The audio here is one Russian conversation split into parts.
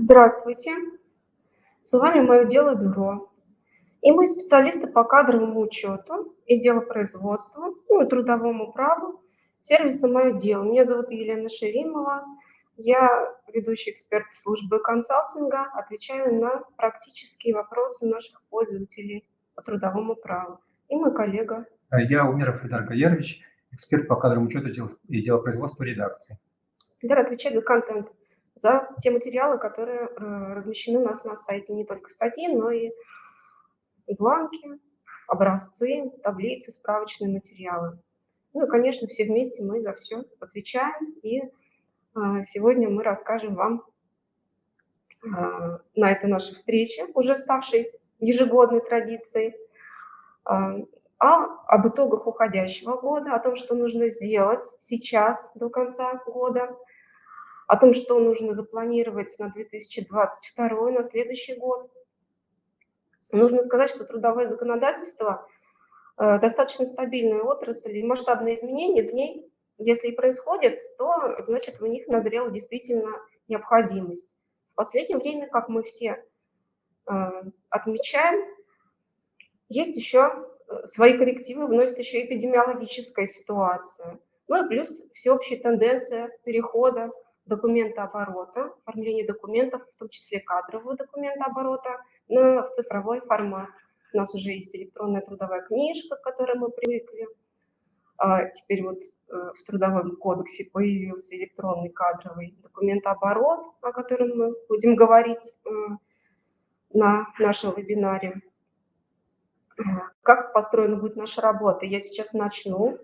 Здравствуйте, с вами мое дело бюро. И мы специалисты по кадровому учету и делопроизводству, ну и трудовому праву сервиса «Мое дело». Меня зовут Елена Шеримова, я ведущий эксперт службы консалтинга, отвечаю на практические вопросы наших пользователей по трудовому праву. И мой коллега. Я Умеров Эльдар Гаерович, эксперт по кадровому учету и делопроизводству редакции. Эльдар отвечает за контент за те материалы, которые э, размещены у нас на сайте, не только статьи, но и бланки, образцы, таблицы, справочные материалы. Ну и, конечно, все вместе мы за все отвечаем, и э, сегодня мы расскажем вам э, на этой нашей встрече, уже ставшей ежегодной традицией, а, об итогах уходящего года, о том, что нужно сделать сейчас до конца года – о том, что нужно запланировать на 2022, на следующий год. Нужно сказать, что трудовое законодательство э, достаточно стабильная отрасль, и масштабные изменения в ней, если и происходят, то, значит, в них назрела действительно необходимость. В последнее время, как мы все э, отмечаем, есть еще э, свои коррективы, вносит еще эпидемиологическая ситуация. Ну и плюс всеобщая тенденция перехода документооборота, оформление документов, в том числе кадрового документооборота, но в цифровой формат. У нас уже есть электронная трудовая книжка, к которой мы привыкли. А теперь вот э, в Трудовом кодексе появился электронный кадровый документооборот, о котором мы будем говорить э, на нашем вебинаре. Как построена будет наша работа? Я сейчас начну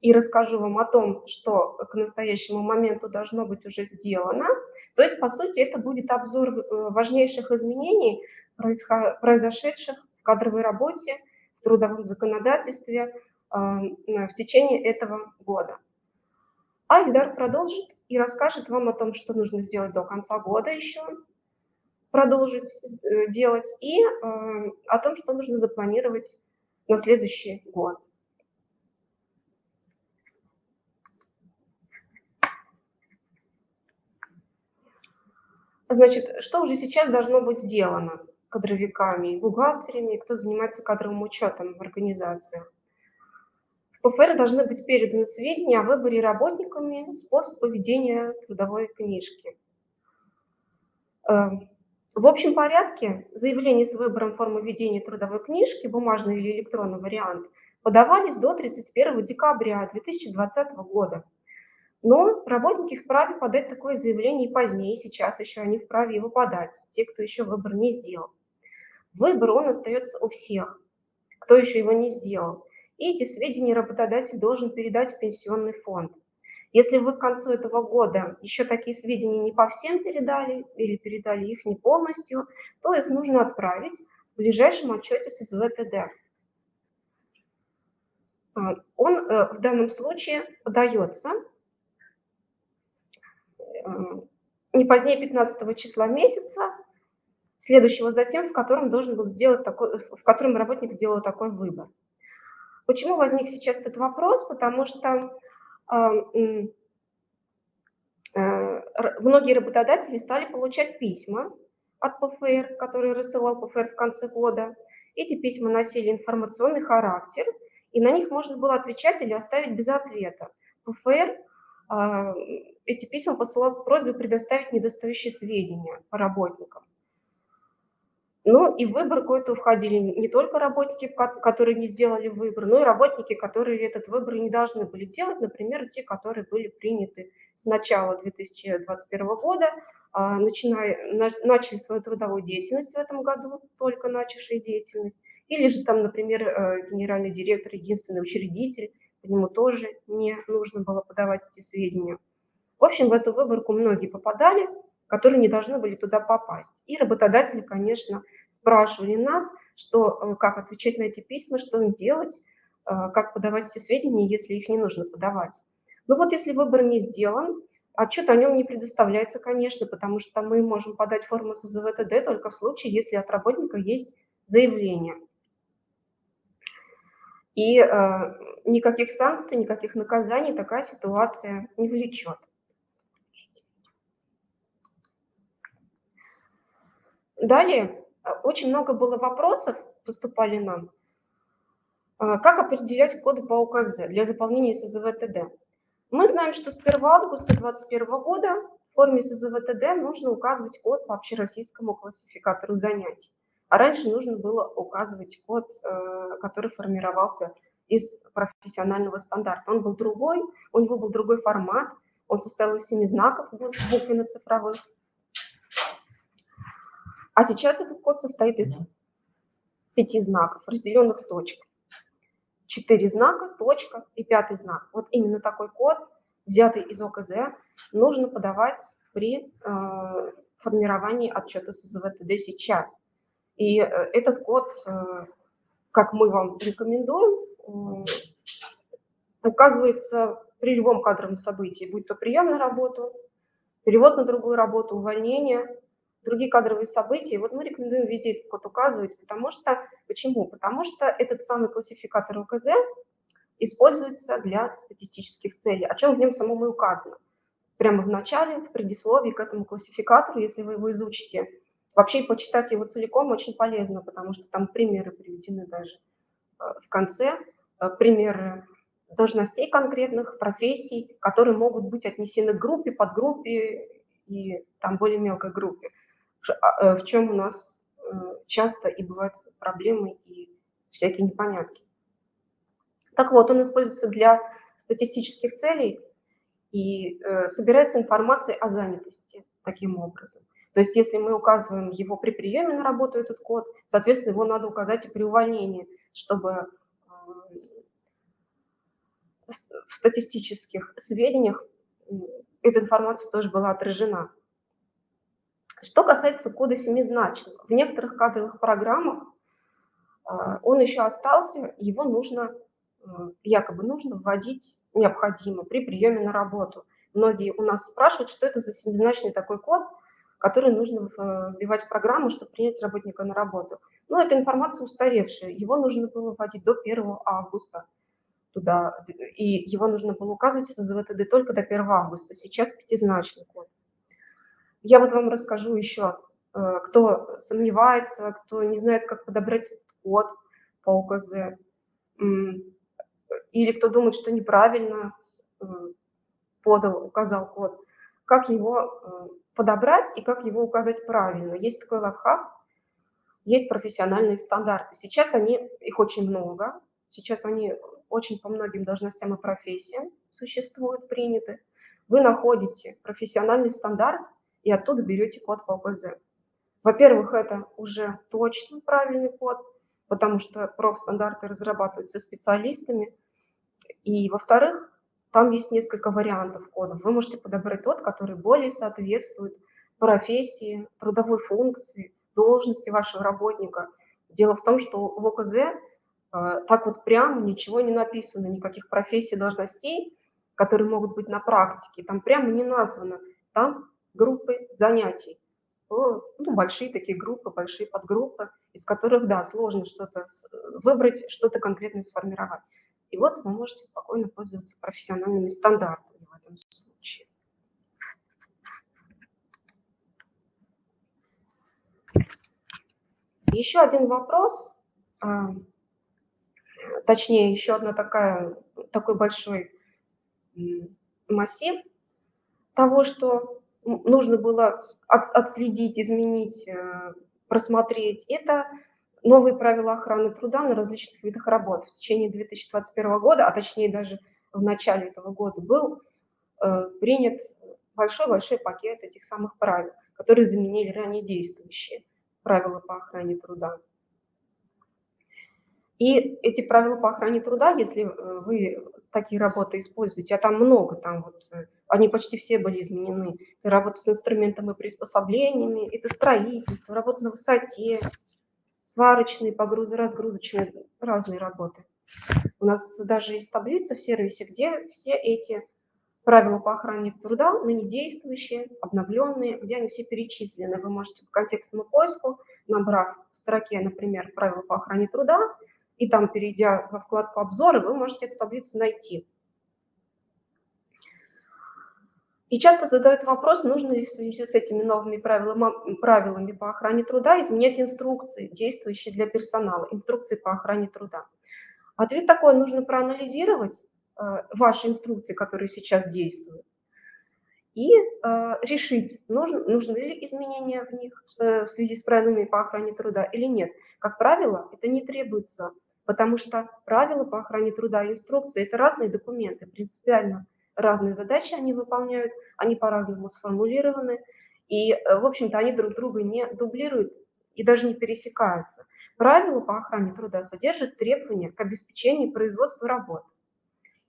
и расскажу вам о том, что к настоящему моменту должно быть уже сделано. То есть, по сути, это будет обзор э, важнейших изменений, произошедших в кадровой работе, в трудовом законодательстве э, в течение этого года. А Ильдар продолжит и расскажет вам о том, что нужно сделать до конца года еще, продолжить э, делать, и о том, что нужно запланировать на следующий год. Значит, что уже сейчас должно быть сделано кадровиками, бухгалтерами, кто занимается кадровым учетом в организациях? В ПФР должны быть переданы сведения о выборе работниками способа ведения трудовой книжки. Эм, в общем порядке заявление с выбором формы ведения трудовой книжки, бумажный или электронный вариант, подавались до 31 декабря 2020 года. Но работники вправе подать такое заявление и позднее, сейчас еще они вправе его подать, те, кто еще выбор не сделал. Выбор, он остается у всех, кто еще его не сделал. И эти сведения работодатель должен передать в пенсионный фонд. Если вы к концу этого года еще такие сведения не по всем передали или передали их не полностью, то их нужно отправить в ближайшем отчете с СВТД. А, он э, в данном случае подается не позднее 15 числа месяца, следующего затем, в котором должен был сделать такой, в котором работник сделал такой выбор. Почему возник сейчас этот вопрос? Потому что э, э, многие работодатели стали получать письма от ПФР, которые рассылал ПФР в конце года. Эти письма носили информационный характер, и на них можно было отвечать или оставить без ответа. ПФР а, эти письма посылал с просьбой предоставить недостающие сведения по работникам. Ну и в выбор какой-то входили не только работники, которые не сделали выбор, но и работники, которые этот выбор не должны были делать, например, те, которые были приняты с начала 2021 года, а, начиная, начали свою трудовую деятельность в этом году, только начавшие деятельность, или же там, например, э, генеральный директор, единственный учредитель, по нему тоже не нужно было подавать эти сведения. В общем, в эту выборку многие попадали, которые не должны были туда попасть. И работодатели, конечно, спрашивали нас, что, э, как отвечать на эти письма, что им делать, э, как подавать эти сведения, если их не нужно подавать. Ну вот если выбор не сделан, отчет о нем не предоставляется, конечно, потому что мы можем подать форму СЗВТД только в случае, если от работника есть заявление. И э, никаких санкций, никаких наказаний такая ситуация не влечет. Далее, очень много было вопросов, поступали нам, как определять коды по УКЗ для заполнения СЗВ-ТД. Мы знаем, что с 1 августа 2021 года в форме СЗВ-ТД нужно указывать код по общероссийскому классификатору занятий. А раньше нужно было указывать код, э, который формировался из профессионального стандарта. Он был другой, у него был другой формат, он состоял из семи знаков буквенно-цифровых. А сейчас этот код состоит из пяти знаков, разделенных точкой. Четыре знака, точка и пятый знак. Вот именно такой код, взятый из ОКЗ, нужно подавать при э, формировании отчета СЗВ-ТД сейчас. И э, этот код, э, как мы вам рекомендуем, указывается при любом кадровом событии, будь то прием на работу, перевод на другую работу, увольнение, другие кадровые события. Вот мы рекомендуем везде этот код указывать, потому что, почему? Потому что этот самый классификатор УКЗ используется для статистических целей, о чем в нем самом и указано. Прямо в начале, в предисловии к этому классификатору, если вы его изучите, Вообще почитать его целиком очень полезно, потому что там примеры приведены даже э, в конце, э, примеры должностей конкретных, профессий, которые могут быть отнесены к группе, подгруппе и там более мелкой группе, в э, чем у нас часто и бывают проблемы и всякие непонятки. Так вот, он используется для статистических целей и собирается информация о занятости таким образом. То есть если мы указываем его при приеме на работу, этот код, соответственно, его надо указать и при увольнении, чтобы э, в статистических сведениях эта информация тоже была отражена. Что касается кода семизначного, в некоторых кадровых программах э, он еще остался, его нужно, э, якобы нужно вводить необходимо при приеме на работу. Многие у нас спрашивают, что это за семизначный такой код – который нужно э, вбивать в программу, чтобы принять работника на работу. Но ну, эта информация устаревшая, его нужно было вводить до 1 августа туда, и его нужно было указывать за ВТД только до 1 августа, сейчас пятизначный код. Я вот вам расскажу еще, э, кто сомневается, кто не знает, как подобрать этот код по УКЗ, или кто думает, что неправильно э, подал, указал код, как его подобрать и как его указать правильно. Есть такой лайфхак, есть профессиональные стандарты. Сейчас они, их очень много, сейчас они очень по многим должностям и профессиям существуют, приняты. Вы находите профессиональный стандарт и оттуда берете код по ОПЗ. Во-первых, это уже точно правильный код, потому что профстандарты разрабатываются специалистами. И, во-вторых, там есть несколько вариантов кодов. Вы можете подобрать тот, который более соответствует профессии, трудовой функции, должности вашего работника. Дело в том, что в ОКЗ э, так вот прямо ничего не написано, никаких профессий, должностей, которые могут быть на практике. Там прямо не названо. Там группы занятий. Ну, большие такие группы, большие подгруппы, из которых, да, сложно что-то выбрать, что-то конкретное сформировать. И вот вы можете спокойно пользоваться профессиональными стандартами в этом случае. Еще один вопрос, а, точнее, еще одна такая, такой большой массив того, что нужно было отследить, изменить, э, просмотреть, это новые правила охраны труда на различных видах работ. В течение 2021 года, а точнее даже в начале этого года, был э, принят большой-большой пакет этих самых правил, которые заменили ранее действующие правила по охране труда. И эти правила по охране труда, если э, вы такие работы используете, а там много, там вот, э, они почти все были изменены. Работа с инструментами и приспособлениями, это строительство, работа на высоте, сварочные, погрузо-разгрузочные, разные работы. У нас даже есть таблица в сервисе, где все эти правила по охране труда, ныне действующие, обновленные, где они все перечислены. Вы можете по контекстному поиску, набрав в строке, например, правила по охране труда, и там, перейдя во вкладку «Обзоры», вы можете эту таблицу найти. И часто задают вопрос, нужно ли в связи с этими новыми правилами, правилами по охране труда изменять инструкции, действующие для персонала, инструкции по охране труда. Ответ такой, нужно проанализировать э, ваши инструкции, которые сейчас действуют, и э, решить, нужно, нужны ли изменения в них в связи с правилами по охране труда или нет. Как правило, это не требуется, потому что правила по охране труда и инструкции – это разные документы, принципиально разные задачи они выполняют, они по-разному сформулированы, и, э, в общем-то, они друг друга не дублируют и даже не пересекаются. Правила по охране труда содержат требования к обеспечению производства работ,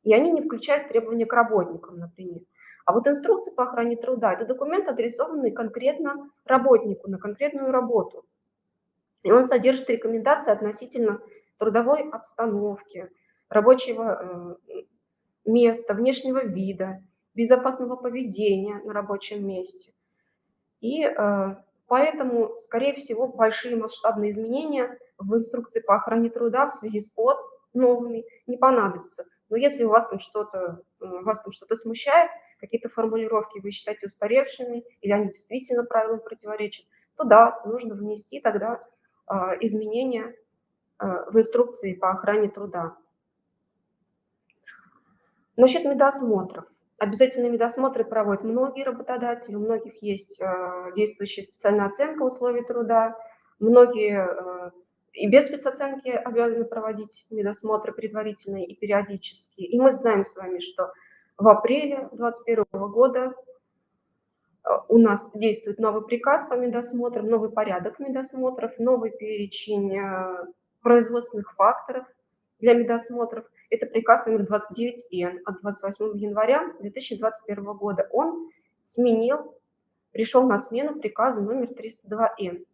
и они не включают требования к работникам, например. А вот инструкции по охране труда – это документ, адресованный конкретно работнику на конкретную работу. И он содержит рекомендации относительно трудовой обстановки, рабочего э, места, внешнего вида, безопасного поведения на рабочем месте. И э, поэтому, скорее всего, большие масштабные изменения в инструкции по охране труда в связи с ПОД новыми не понадобятся. Но если у вас там что-то э, вас там что-то смущает, какие-то формулировки вы считаете устаревшими, или они действительно правилам противоречат, то да, нужно внести тогда э, изменения в инструкции по охране труда. Насчет медосмотров. Обязательные медосмотры проводят многие работодатели, у многих есть э, действующая специальная оценка условий труда, многие э, и без спецоценки обязаны проводить медосмотры предварительные и периодические. И мы знаем с вами, что в апреле 2021 года э, у нас действует новый приказ по медосмотрам, новый порядок медосмотров, новый перечень производственных факторов для медосмотров – это приказ номер 29Н от 28 января 2021 года. Он сменил, пришел на смену приказу номер 302Н.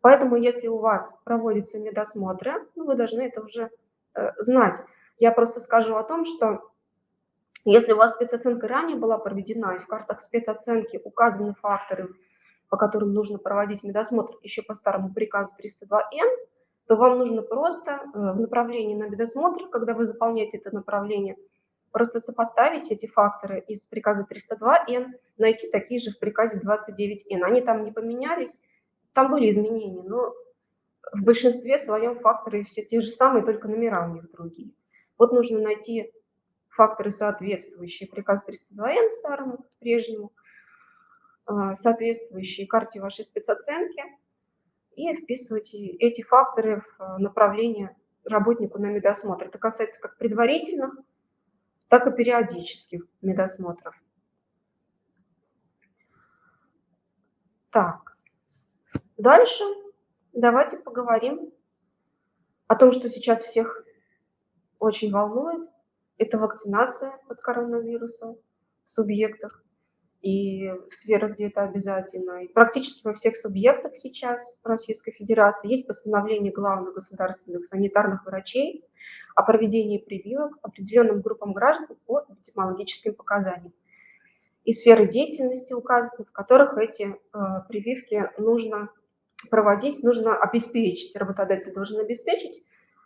Поэтому, если у вас проводятся медосмотры, ну, вы должны это уже э, знать. Я просто скажу о том, что если у вас спецоценка ранее была проведена, и в картах спецоценки указаны факторы, по которым нужно проводить медосмотр еще по старому приказу 302Н, то вам нужно просто э, в направлении на медосмотр, когда вы заполняете это направление, просто сопоставить эти факторы из приказа 302Н, найти такие же в приказе 29Н. Они там не поменялись, там были изменения, но в большинстве своем факторы все те же самые, только номера у них другие. Вот нужно найти факторы, соответствующие приказу 302Н старому, прежнему, э, соответствующие карте вашей спецоценки, и вписывать эти факторы в э, направление работнику на медосмотр. Это касается как предварительных, так и периодических медосмотров. Так, дальше давайте поговорим о том, что сейчас всех очень волнует. Это вакцинация от коронавируса в субъектах и в сферах, где это обязательно. И практически во всех субъектах сейчас Российской Федерации есть постановление главных государственных санитарных врачей о проведении прививок определенным группам граждан по эпидемиологическим показаниям. И сферы деятельности указаны, в которых эти э, прививки нужно проводить, нужно обеспечить, работодатель должен обеспечить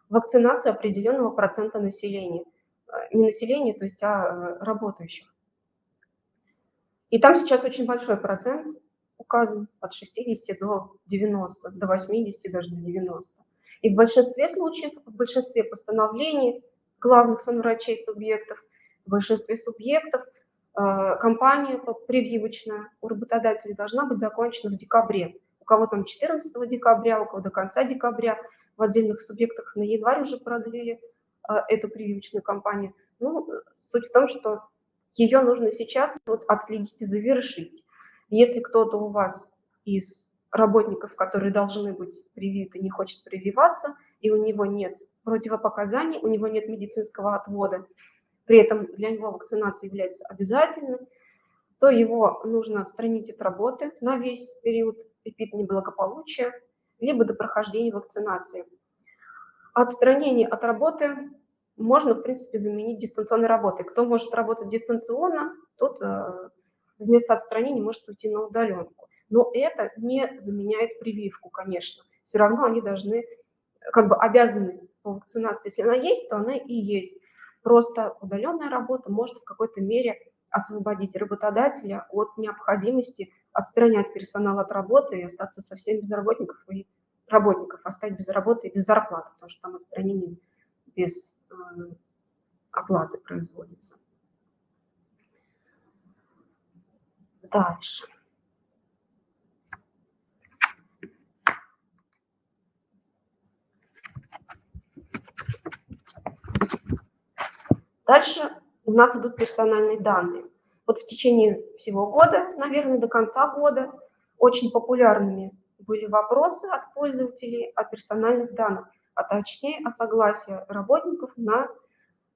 вакцинацию определенного процента населения. Э, не населения, то есть, а э, работающих. И там сейчас очень большой процент указан от 60 до 90, до 80, даже до 90. И в большинстве случаев, в большинстве постановлений главных санврачей субъектов, в большинстве субъектов э, кампания прививочная у работодателей должна быть закончена в декабре. У кого там 14 декабря, у кого до конца декабря, в отдельных субъектах на январь уже продлили э, эту прививочную кампанию. Ну, суть в том, что ее нужно сейчас вот отследить и завершить. Если кто-то у вас из работников, которые должны быть привиты, не хочет прививаться, и у него нет противопоказаний, у него нет медицинского отвода, при этом для него вакцинация является обязательной, то его нужно отстранить от работы на весь период эпиднеблагополучия, либо до прохождения вакцинации. Отстранение от работы можно, в принципе, заменить дистанционной работой. Кто может работать дистанционно, тот э, вместо отстранения может уйти на удаленку. Но это не заменяет прививку, конечно. Все равно они должны, как бы обязанность по вакцинации, если она есть, то она и есть. Просто удаленная работа может в какой-то мере освободить работодателя от необходимости отстранять персонал от работы и остаться совсем без работников и работников, оставить без работы и без зарплаты, потому что там отстранение без оплаты производится. Дальше. Дальше у нас идут персональные данные. Вот в течение всего года, наверное, до конца года, очень популярными были вопросы от пользователей о персональных данных, а точнее о согласии работников на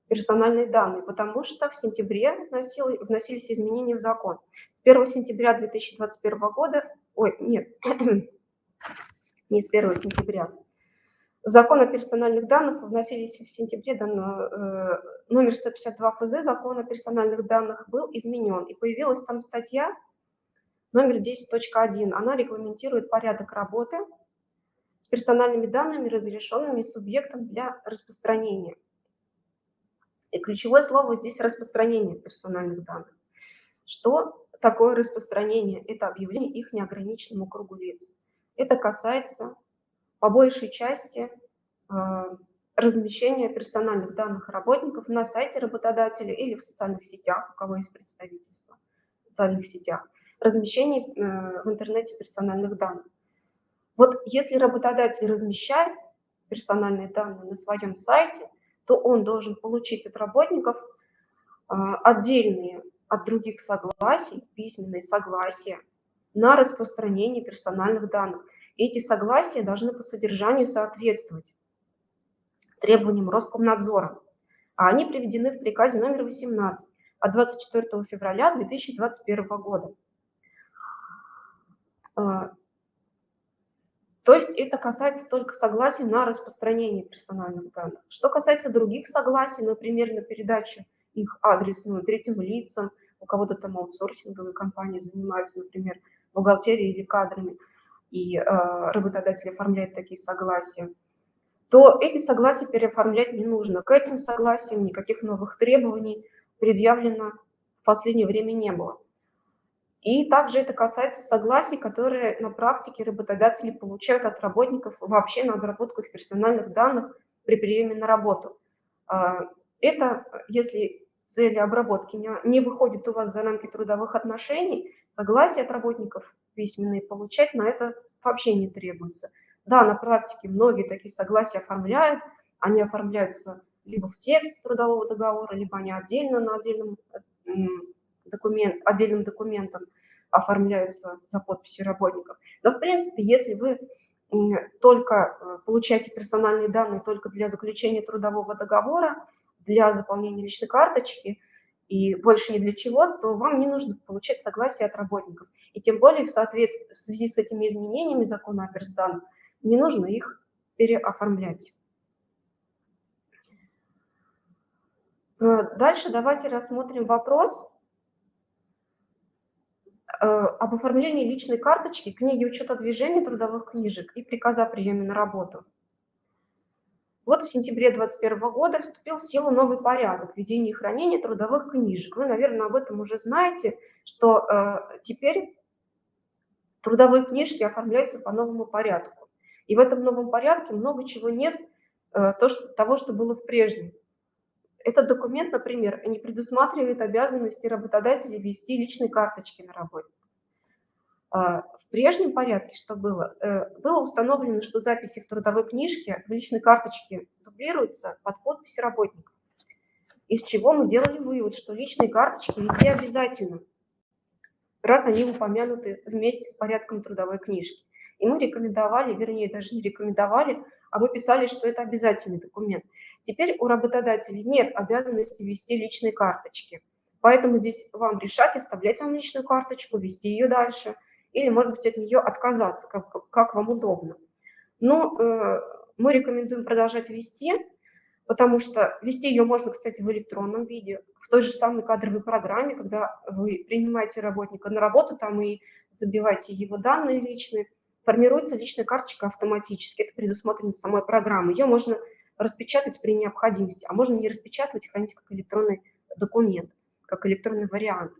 персональные данные, потому что в сентябре вносил, вносились изменения в закон. С 1 сентября 2021 года, ой, нет, не с 1 сентября, Закон о персональных данных вносились в сентябре, данного, э, номер 152 ФЗ закона о персональных данных был изменен. И появилась там статья номер 10.1. Она регламентирует порядок работы персональными данными, разрешенными субъектом для распространения. И ключевое слово здесь распространение персональных данных. Что такое распространение? Это объявление их неограниченному кругу лиц. Это касается по большей части а, размещения персональных данных работников на сайте работодателя или в социальных сетях, у кого есть представительство в социальных сетях, размещение э, в интернете персональных данных. Вот если работодатель размещает персональные данные на своем сайте, то он должен получить от работников а, отдельные от других согласий, письменные согласия на распространение персональных данных. Эти согласия должны по содержанию соответствовать требованиям Роскомнадзора, а они приведены в приказе номер 18 от 24 февраля 2021 года. То есть это касается только согласий на распространение персональных данных. Что касается других согласий, например, на передачу их адресную третьим лицам, у кого-то там аутсорсинговые компании занимаются, например, бухгалтерией или кадрами, и э, работодатель оформляет такие согласия, то эти согласия переоформлять не нужно. К этим согласиям никаких новых требований предъявлено в последнее время не было. И также это касается согласий, которые на практике работодатели получают от работников вообще на обработку их персональных данных при приеме на работу. А, это, если цели обработки не, не выходит у вас за рамки трудовых отношений, согласие от работников письменные получать на это вообще не требуется. Да, на практике многие такие согласия оформляют, они оформляются либо в текст трудового договора, либо они отдельно на отдельном, документ, отдельным документом оформляются за подписью работников. Но, в принципе, если вы только э, получаете персональные данные только для заключения трудового договора, для заполнения личной карточки, и больше ни для чего, то вам не нужно получать согласие от работников. И тем более в, соответствии, в связи с этими изменениями закона о персданных не нужно их переоформлять. Э, дальше давайте рассмотрим вопрос об оформлении личной карточки, книги учета движения трудовых книжек и приказа о приеме на работу. Вот в сентябре 2021 года вступил в силу новый порядок ведения и хранения трудовых книжек. Вы, наверное, об этом уже знаете, что э, теперь трудовые книжки оформляются по новому порядку. И в этом новом порядке много чего нет э, то, что, того, что было в прежнем. Этот документ, например, не предусматривает обязанности работодателя вести личные карточки на работе. А, в прежнем порядке, что было, э, было установлено, что записи в трудовой книжке, в личной карточке дублируются под подпись работника. Из чего мы делали вывод, что личные карточки везде обязательно, раз они упомянуты вместе с порядком трудовой книжки. И мы рекомендовали, вернее, даже не рекомендовали, а мы писали, что это обязательный документ. Теперь у работодателей нет обязанности вести личные карточки. Поэтому здесь вам решать, оставлять вам личную карточку, вести ее дальше – или, может быть, от нее отказаться, как, как вам удобно. Но э, мы рекомендуем продолжать вести, потому что вести ее можно, кстати, в электронном виде, в той же самой кадровой программе, когда вы принимаете работника на работу там и забиваете его данные личные, формируется личная карточка автоматически. Это предусмотрено самой программой. Ее можно распечатать при необходимости, а можно не распечатывать, хранить как электронный документ. как электронный вариант.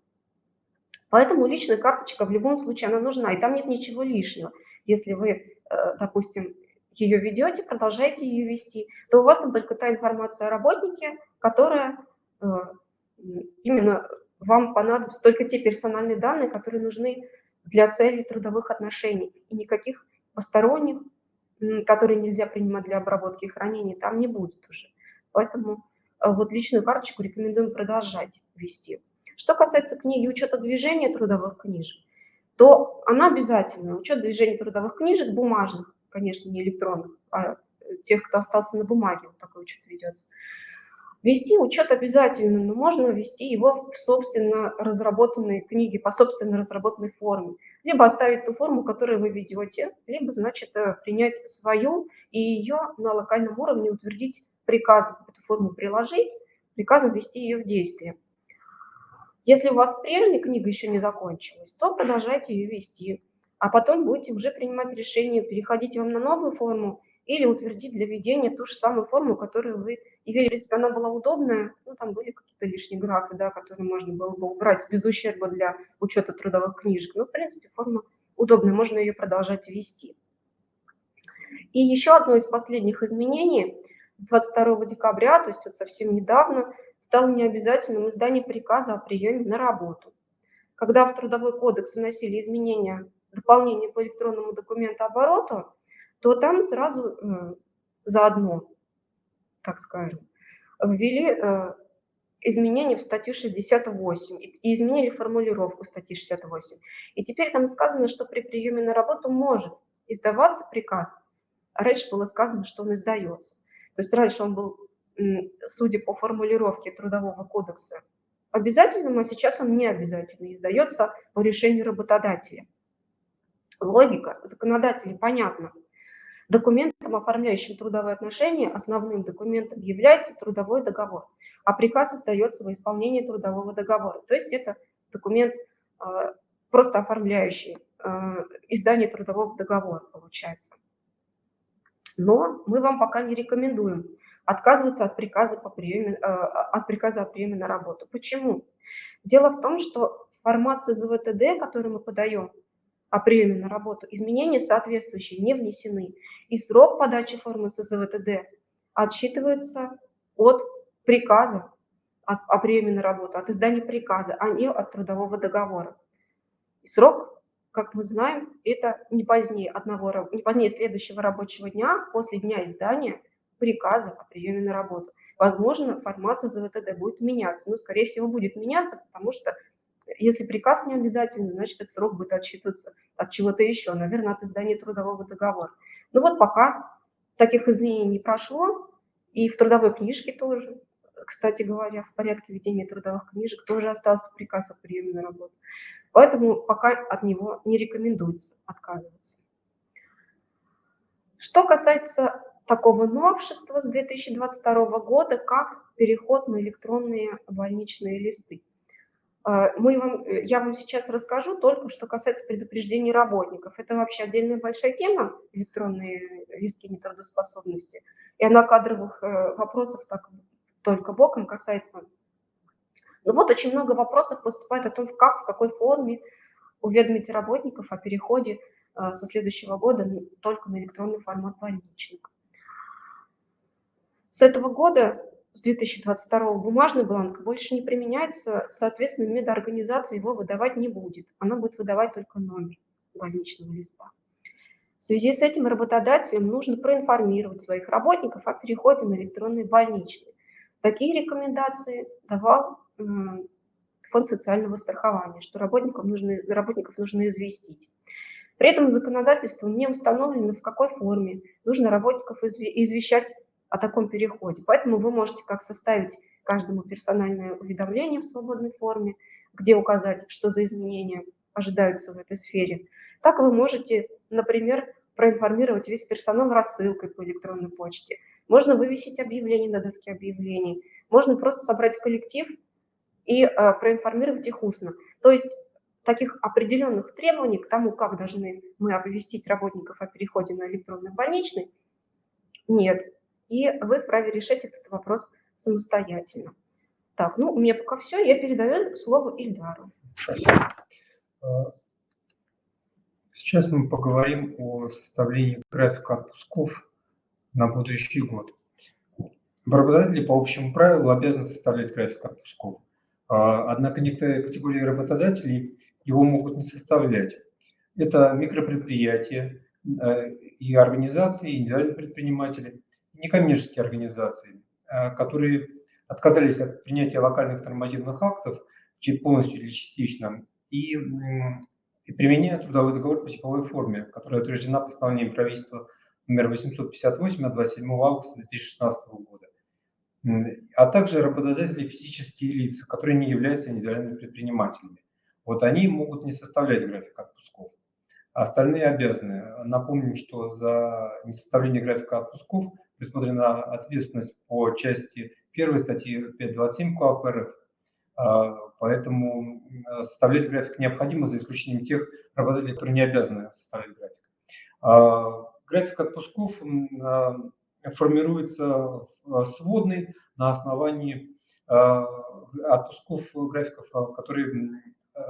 Поэтому личная карточка в любом случае она нужна, и там нет ничего лишнего. Если вы, э, допустим, ее ведете, продолжаете ее вести, то у вас там только та информация о работнике, которая э, именно вам понадобятся только те персональные данные, которые нужны для целей трудовых отношений. И никаких посторонних, которые нельзя принимать для обработки и хранения, там не будет уже. Поэтому э, вот личную карточку рекомендуем продолжать вести. Что касается книги учета движения трудовых книжек, то она обязательна. Учет движения трудовых книжек, бумажных, конечно, не электронных, а тех, кто остался на бумаге, вот такой учет ведется. Вести учет обязательно, но можно вести его в собственно разработанной книге, по собственно разработанной форме. Либо оставить ту форму, которую вы ведете, либо, значит, э, принять свою и ее на локальном уровне утвердить приказом, эту форму приложить, приказом ввести ее в действие. Если у вас прежняя книга еще не закончилась, то продолжайте ее вести, а потом будете уже принимать решение, переходить вам на новую форму или утвердить для введения ту же самую форму, которую вы и если бы она была удобная, ну, там были какие-то лишние графы, да, которые можно было бы убрать без ущерба для учета трудовых книжек. Но, в принципе, форма удобная, можно ее продолжать вести. И еще одно из последних изменений с 22 декабря, то есть вот совсем недавно, стало необязательным издание приказа о приеме на работу. Когда в Трудовой кодекс вносили изменения, дополнения по электронному документообороту, то там сразу заодно, так скажем, ввели э, изменения в статью 68 и изменили формулировку статьи 68. И теперь там сказано, что при приеме на работу может издаваться приказ, а раньше было сказано, что он издается. То есть раньше он был судя по формулировке Трудового кодекса, обязательным, а сейчас он не обязательно издается по решению работодателя. Логика законодателя понятна. Документом, оформляющим трудовые отношения, основным документом является трудовой договор, а приказ издается во исполнение трудового договора. То есть это документ, а, просто оформляющий а, издание трудового договора, получается. Но мы вам пока не рекомендуем отказываться от приказа, по приеме, э, от приказа о приеме на работу. Почему? Дело в том, что формация ЗВТД, которую мы подаем о приеме на работу, изменения соответствующие не внесены. И срок подачи формы ЗВТД отсчитывается от приказа о приеме на работу, от издания приказа, а не от трудового договора. И срок, как мы знаем, это не позднее, одного, не позднее следующего рабочего дня после дня издания приказа о приеме на работу. Возможно, формация ЗВТД будет меняться. Ну, скорее всего, будет меняться, потому что если приказ не обязательный, значит, этот срок будет отсчитываться от чего-то еще, наверное, от издания трудового договора. Ну вот пока таких изменений не прошло, и в трудовой книжке тоже, кстати говоря, в порядке ведения трудовых книжек тоже остался приказ о приеме на работу. Поэтому пока от него не рекомендуется отказываться. Что касается такого новшества с 2022 года, как переход на электронные больничные листы. А, мы вам, я вам сейчас расскажу только, что касается предупреждений работников. Это вообще отдельная большая тема, электронные листки нетрудоспособности. И она кадровых э, вопросов так только боком касается. Но вот очень много вопросов поступает о том, как, в какой форме уведомить работников о переходе э, со следующего года только на электронный формат больничных. С этого года, с 2022 бумажный бланк больше не применяется, соответственно, медорганизация его выдавать не будет. Она будет выдавать только номер больничного листа. В связи с этим работодателям нужно проинформировать своих работников о переходе на электронный больничный. Такие рекомендации давал Фонд социального страхования, что работникам нужно, работников нужно известить. При этом законодательством не установлено, в какой форме нужно работников извещать о таком переходе. Поэтому вы можете как составить каждому персональное уведомление в свободной форме, где указать, что за изменения ожидаются в этой сфере, так вы можете, например, проинформировать весь персонал рассылкой по электронной почте. Можно вывесить объявление на доске объявлений, можно просто собрать коллектив и э, проинформировать их устно. То есть таких определенных требований к тому, как должны мы оповестить работников о переходе на электронный больничный, нет и вы вправе решать этот вопрос самостоятельно. Так, ну, у меня пока все. Я передаю слово Ильдару. Сейчас мы поговорим о составлении графика отпусков на будущий год. Работодатели по общему правилу обязаны составлять график отпусков. А, однако некоторые категории работодателей его могут не составлять. Это микропредприятия э, и организации, индивидуальные предприниматели, некоммерческие организации, э, которые отказались от принятия локальных нормативных актов, полностью или частично, и, и применяют трудовой договор по типовой форме, которая утверждена постановлением правительства номер 858 от 27 августа 2016 года. А также работодатели физические лица, которые не являются индивидуальными предпринимателями. Вот они могут не составлять график отпусков. А остальные обязаны. Напомним, что за несоставление графика отпусков предусмотрена ответственность по части первой статьи 5.27 КОАП РФ. А, поэтому составлять график необходимо, за исключением тех работодателей, которые не обязаны составлять график. А, график отпусков а, формируется сводный на основании отпусков графиков, которые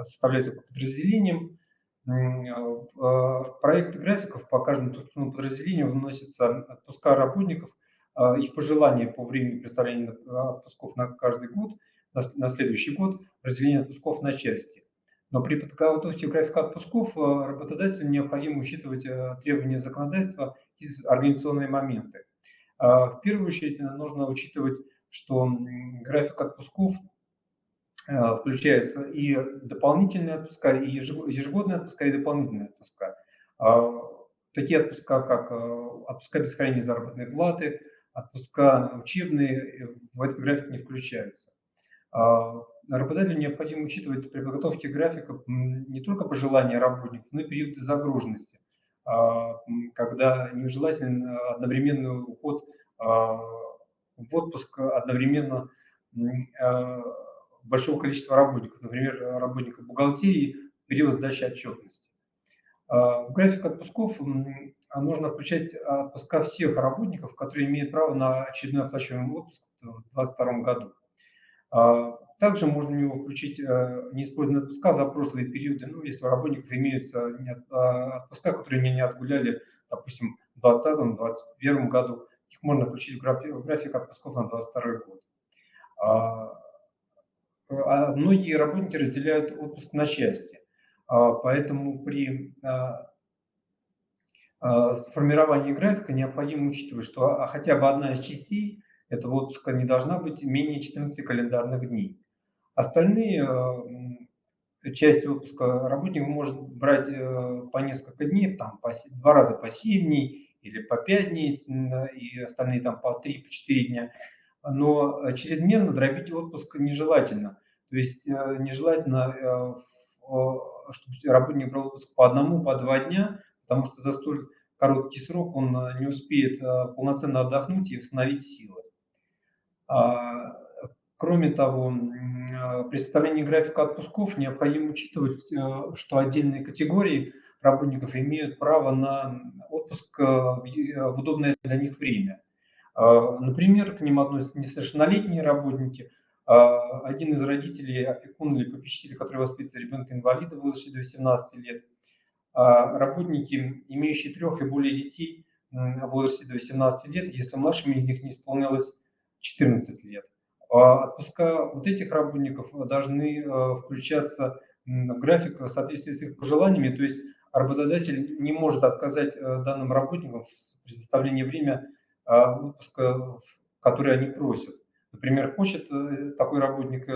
составляются по подразделениям. В проекты графиков по каждому подразделению вносятся отпуска работников а, их пожелания по времени представления отпусков на каждый год, на, следующий год, разделение отпусков на части. Но при подготовке графика отпусков работодателю необходимо учитывать требования законодательства и организационные моменты. В первую очередь нужно учитывать, что график отпусков включается и дополнительные отпуска, и ежегодные отпуска, и дополнительные отпуска. Такие отпуска, как отпуска без хранения заработной платы, отпуска учебные в этот график не включаются. А, работодателю необходимо учитывать при подготовке графика не только пожелания работников, но и периоды загруженности, а, когда нежелателен одновременный уход а, в отпуск одновременно большого количества работников, например, работников бухгалтерии период сдачи отчетности. В график отпусков а нужно включать отпуска всех работников, которые имеют право на очередной оплачиваемый отпуск в 2022 году. А, также можно в него включить э, неиспользованные отпуска за прошлые периоды, ну, если у работников имеются а, отпуска, которые не отгуляли, допустим, в 2020-2021 году, их можно включить в график отпусков на 2022 год. А многие работники разделяют отпуск на части, поэтому при Э, формирования графика необходимо учитывать, что а, хотя бы одна из частей этого отпуска не должна быть менее 14 календарных дней. Остальные части отпуска работник может брать э, по несколько дней, там, по, два раза по 7 дней или по 5 дней, и остальные там по 3-4 по дня. Но чрезмерно дробить отпуск нежелательно. То есть нежелательно, чтобы работник брал отпуск по одному, по два дня, потому что за столь короткий срок он э, не успеет э, полноценно отдохнуть и восстановить силы. А, кроме того, э, при составлении графика отпусков необходимо учитывать, что отдельные категории работников имеют право на отпуск в удобное для них время. А, например, к ним относятся несовершеннолетние работники, а, один из родителей, опекун или попечитель, который воспитывает ребенка-инвалида в возрасте до 18 лет – а работники, имеющие трех и более детей в возрасте до 18 лет, если младшим из них не исполнилось 14 лет. Отпуска вот этих работников должны включаться в график в соответствии с их пожеланиями, то есть работодатель не может отказать э, данным работникам в предоставлении время отпуска, который они просят. Например, хочет э, такой работник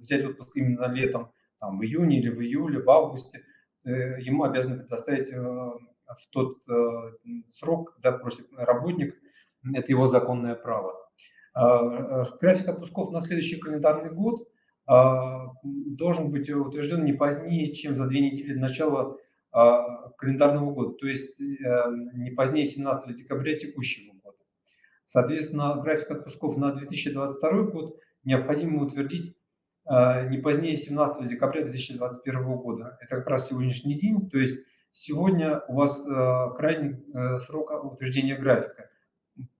взять отпуск именно летом, там, в июне или в июле, в августе – Э, ему обязаны предоставить э, в тот э, срок, когда просит работник, это его законное право. А, график отпусков на следующий календарный год а, должен быть утвержден не позднее, чем за две недели до начала а, календарного года, то есть не позднее 17 декабря текущего. Соответственно, график отпусков на 2022 год необходимо утвердить а, не позднее 17 декабря 2021 года. Это как раз сегодняшний день, то есть сегодня у вас а, крайний э, срок утверждения графика.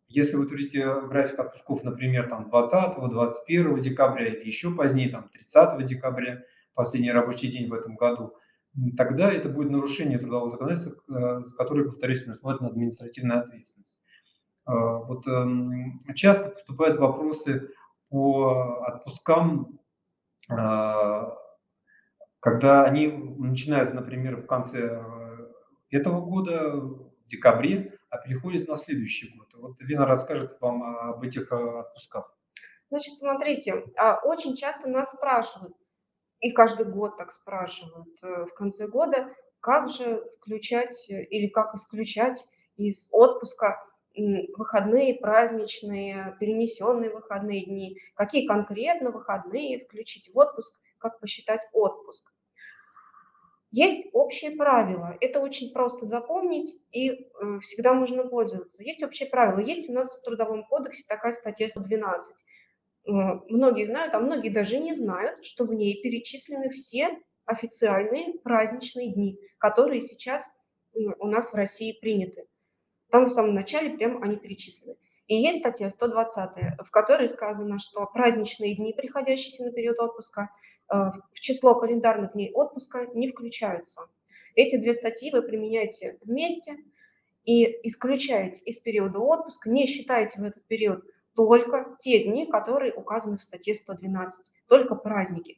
Если вы утвердите график отпусков, например, там 20-21 декабря или еще позднее, там 30 декабря, последний рабочий день в этом году, тогда это будет нарушение трудового законодательства, э, за которое, повторюсь, предусмотрена административная ответственность. Э, вот эм, часто поступают вопросы по отпускам, э, когда они начинаются, например, в конце этого года, в декабре, а переходят на следующий год. Вот Вина расскажет вам об этих отпусках. Значит, смотрите, а, очень часто нас спрашивают, и каждый год так спрашивают э, в конце года, как же включать э, или как исключать из отпуска выходные, праздничные, перенесенные выходные дни, какие конкретно выходные включить в отпуск, как посчитать отпуск. Есть общие правила, это очень просто запомнить и э, всегда можно пользоваться. Есть общие правила, есть у нас в Трудовом кодексе такая статья 112 многие знают, а многие даже не знают, что в ней перечислены все официальные праздничные дни, которые сейчас у нас в России приняты. Там в самом начале прям они перечислены. И есть статья 120, в которой сказано, что праздничные дни, приходящиеся на период отпуска, э, в число календарных дней отпуска не включаются. Эти две статьи вы применяете вместе и исключаете из периода отпуска, не считаете в этот период только те дни, которые указаны в статье 112, только праздники.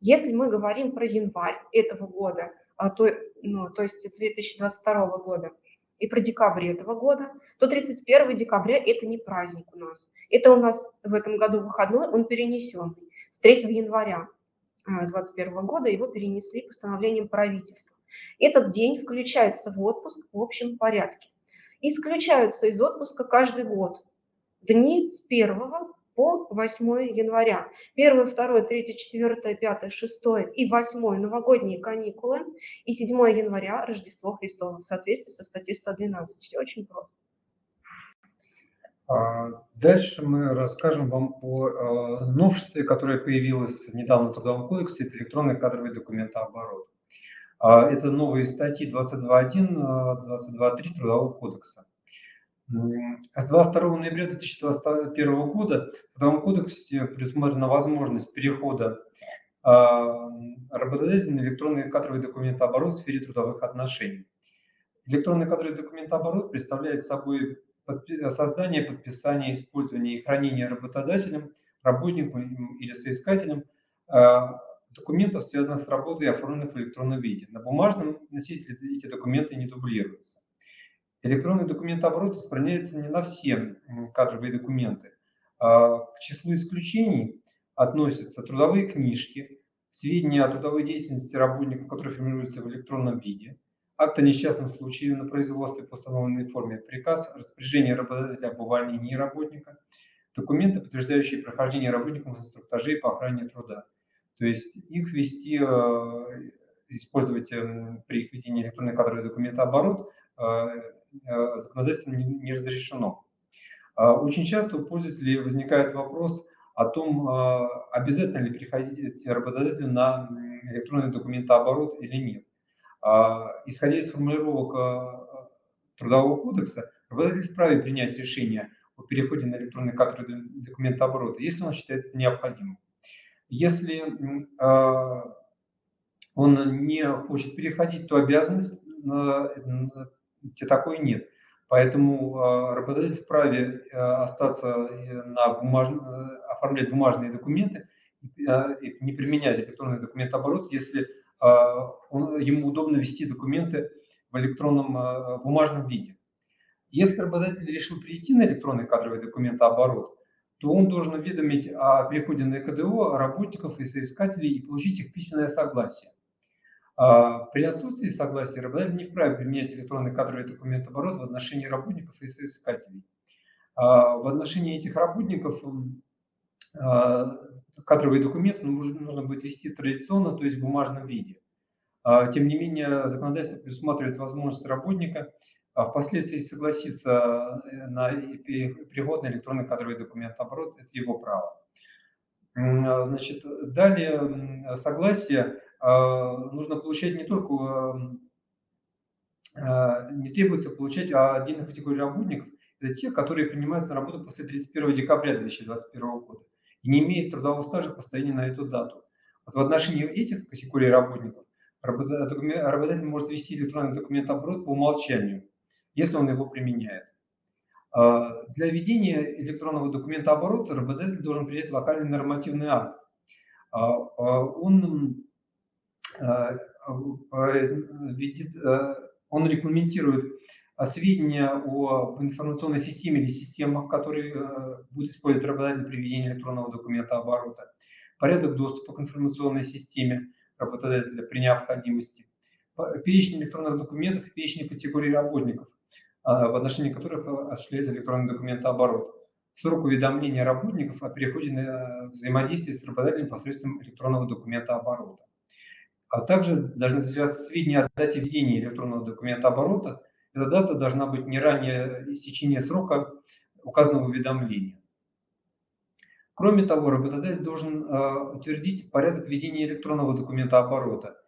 Если мы говорим про январь этого года, а, то, ну, то есть 2022 года, и про декабрь этого года, то 31 декабря это не праздник у нас. Это у нас в этом году выходной, он перенесенный. С 3 января 2021 а, года его перенесли постановлением правительства. Этот день включается в отпуск в общем порядке. Исключаются из отпуска каждый год дни с 1 по 8 января. 1, 2, 3, 4, 5, 6 и 8 новогодние каникулы и 7 января Рождество Христово в соответствии со статьей 112. Все очень просто. А, дальше мы расскажем вам о э, новшестве, которое появилось недавно в Трудовом кодексе, это электронный кадровый документооборот. А, это новые статьи 22.1, 22.3 Трудового кодекса. С 22 ноября 2021 года в Трудовом кодексе предусмотрена возможность перехода а, работодателя на электронный кадровый документооборот в сфере трудовых отношений. Электронный кадровый документооборот представляет собой создание, подписание, использование и хранение работодателем, работником или соискателем а, документов, связанных с работой, оформленных в электронном виде. На бумажном носителе эти документы не дублируются. Электронный документооборот распространяется не на все кадровые документы. А к числу исключений относятся трудовые книжки, сведения о трудовой деятельности работников, которые формируются в электронном виде, акт о несчастном случае на производстве по установленной форме, приказ, распоряжение работодателя об увольнении работника, документы, подтверждающие прохождение работников инструктажей по охране труда. То есть их вести, э, использовать эм, при их ведении электронный кадровый документооборот Э, законодательством не разрешено. А, очень часто у пользователей возникает вопрос о том, а, обязательно ли переходить работодателю на электронный документооборот или нет. А, исходя из формулировок Трудового кодекса, работодатель вправе принять решение о переходе на электронный кадровый документооборот, если он считает это необходимым. Если он не хочет переходить, то обязанность такой нет. Поэтому а, работодатель вправе э, остаться э, на бумаж... Э, оформлять бумажные документы не применять электронный документооборот, если а, ему удобно вести документы в электронном бумажном виде. Если работодатель решил перейти на электронный кадровый документооборот, то он должен уведомить о переходе на ЭКДО работников и соискателей и получить их письменное согласие. А, при отсутствии согласия работодатель не вправе применять электронный кадровый документооборот в отношении работников и соискателей. А, в отношении этих работников а, кадровый документ нужно будет вести традиционно, то есть в бумажном виде. Тем не менее, законодательство предусматривает возможность работника впоследствии согласиться э, на переход на электронный кадровый документооборот, это его право. Значит, далее согласие нужно получать не только, а, не требуется получать отдельных категорий работников, для тех, которые принимаются на работу после 31 декабря 2021 года и не имеют трудового стажа по состоянию на эту дату. Вот в отношении этих категорий работников работодатель может вести электронный документооборот по умолчанию, если он его применяет. А, для ведения электронного документооборота работодатель должен принять локальный нормативный акт. А, а, он, ведет, он регламентирует сведения о информационной системе или системах, которые будет использовать работодатель при ведении электронного документооборота, порядок доступа к информационной системе работодателя при необходимости, перечень электронных документов и перечень категорий работников, в отношении которых осуществляется электронный документооборот. Срок уведомления работников о переходе на взаимодействие с работодателем посредством электронного документооборота. А также должны содержаться сведения о дате введения электронного документооборота. Эта дата должна быть не ранее истечения срока указанного уведомления. Кроме того, работодатель должен э, утвердить порядок ведения электронного документа оборота.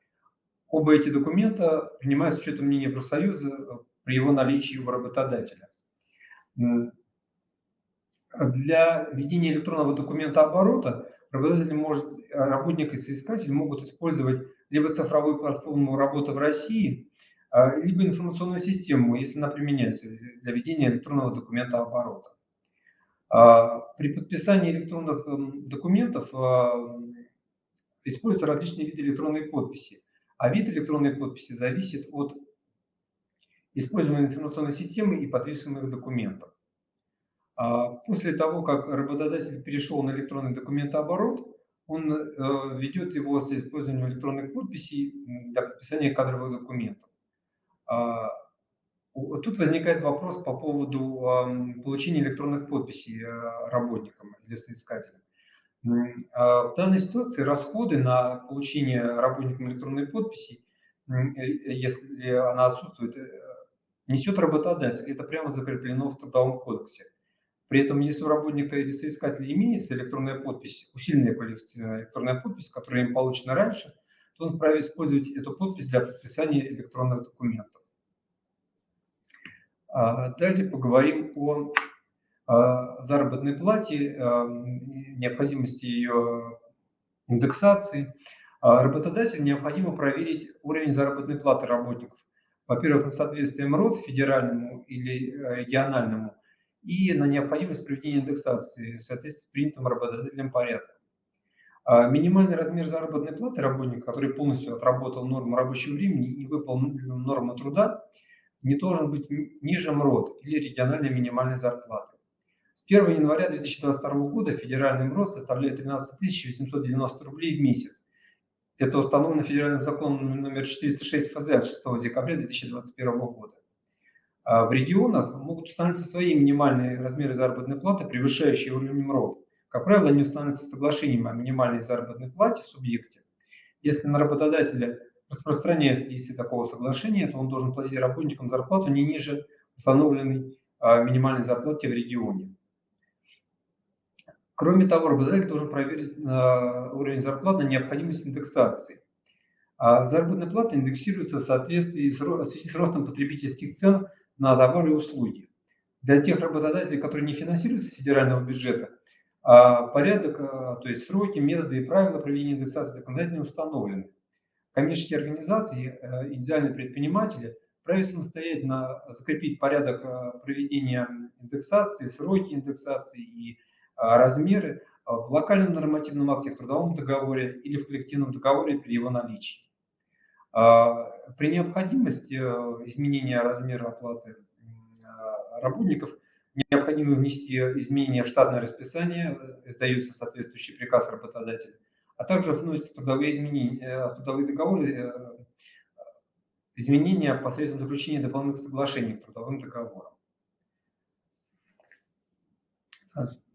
Оба эти документа принимаются с учетом мнения профсоюза э, при его наличии у работодателя. Для ведения электронного документа оборота работодатель может, работник и соискатель могут использовать либо цифровую платформу работы в России, э, либо информационную систему, если она применяется для ведения электронного документа оборота. А, при подписании электронных эм, документов а, используются различные виды электронной подписи, а вид электронной подписи зависит от используемой информационной системы и подписываемых документов. А, после того, как работодатель перешел на электронный документооборот, он э, ведет его с использованием электронных подписей для подписания кадровых документов. Тут возникает вопрос по поводу получения электронных подписей э, работникам или соискателям. А в данной ситуации расходы на получение работникам электронной подписи, э, если она отсутствует, несет работодатель. Это прямо закреплено в Трудовом кодексе. При этом, если у работника или соискателя имеется электронная подпись, усиленная квалифицированная электронная подпись, которая им получена раньше, то он вправе использовать эту подпись для подписания электронных документов. А далее поговорим о заработной плате, необходимости ее индексации. А работодателю необходимо проверить уровень заработной платы работников. Во-первых, на соответствие МРОД федеральному или региональному и на необходимость проведения индексации в соответствии с принятым работодателем порядком. А минимальный размер заработной платы работника, который полностью отработал норму рабочего времени и выполнил норму труда, не должен быть ниже МРОД или региональной минимальной зарплаты. С 1 января 2022 года федеральный МРОД составляет 13 890 рублей в месяц. Это установлено федеральным законом номер 406 ФЗ от 6 декабря 2021 года. А в регионах могут установиться свои минимальные размеры заработной платы, превышающие уровень МРОД. Как правило, они устанавливаются соглашением о минимальной заработной плате в субъекте. Если на работодателя распространяется действие такого соглашения, то он должен платить работникам зарплату не ниже установленной а, минимальной зарплаты в регионе. Кроме того, работодатель должен проверить а, уровень зарплаты на необходимость индексации. Заработная плата индексируется в соответствии с ростом потребительских цен на товары и услуги. Для тех работодателей, которые не финансируются из федерального бюджета, порядок, то есть сроки, методы и правила проведения индексации законодательно установлены коммерческие организации, э, индивидуальные предприниматели вправе самостоятельно закрепить порядок э, проведения индексации, сроки индексации и размеры в локальном нормативном акте, в трудовом договоре или в коллективном договоре при его наличии. А, при необходимости изменения размера оплаты работников необходимо внести изменения в штатное расписание, издается соответствующий приказ работодателя, а также вносятся трудовые, изменения, э, трудовые договоры, э, изменения посредством заключения дополнительных соглашений к трудовым договорам.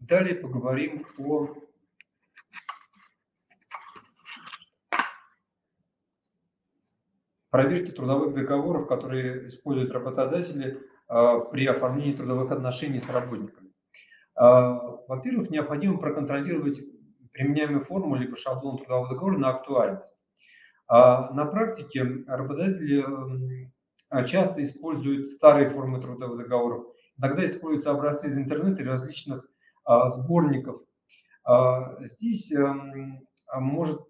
Далее поговорим о проверке трудовых договоров, которые используют работодатели э, при оформлении трудовых отношений с работниками. Во-первых, необходимо проконтролировать применяемой формулы либо шаблон трудового договора на актуальность. А на практике работодатели часто используют старые формы трудовых договоров иногда используются образцы из интернета или различных а, сборников. А, здесь эм, а, может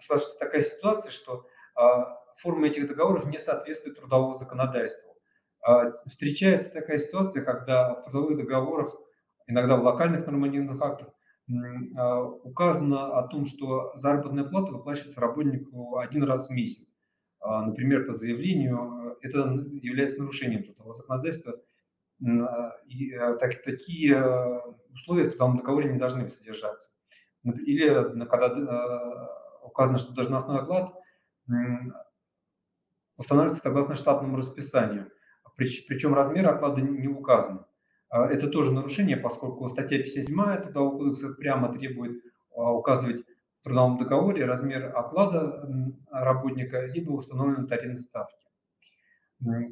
сложиться такая ситуация, что а, форма этих договоров не соответствует трудовому законодательству. А, встречается такая ситуация, когда в трудовых договорах, иногда в локальных нормативных актах, а, указано о том, что заработная плата выплачивается работнику один раз в месяц. А, например, по заявлению, это является нарушением трудового законодательства. И так, такие условия в трудовом договоре не должны содержаться. Или когда указано, что должностной оклад устанавливается согласно штатному расписанию, причем размер оклада не указан. А, это тоже нарушение, поскольку статья 57 Трудового кодекса прямо требует а, указывать в трудовом договоре размер оклада работника, либо установленной тарифной ставки.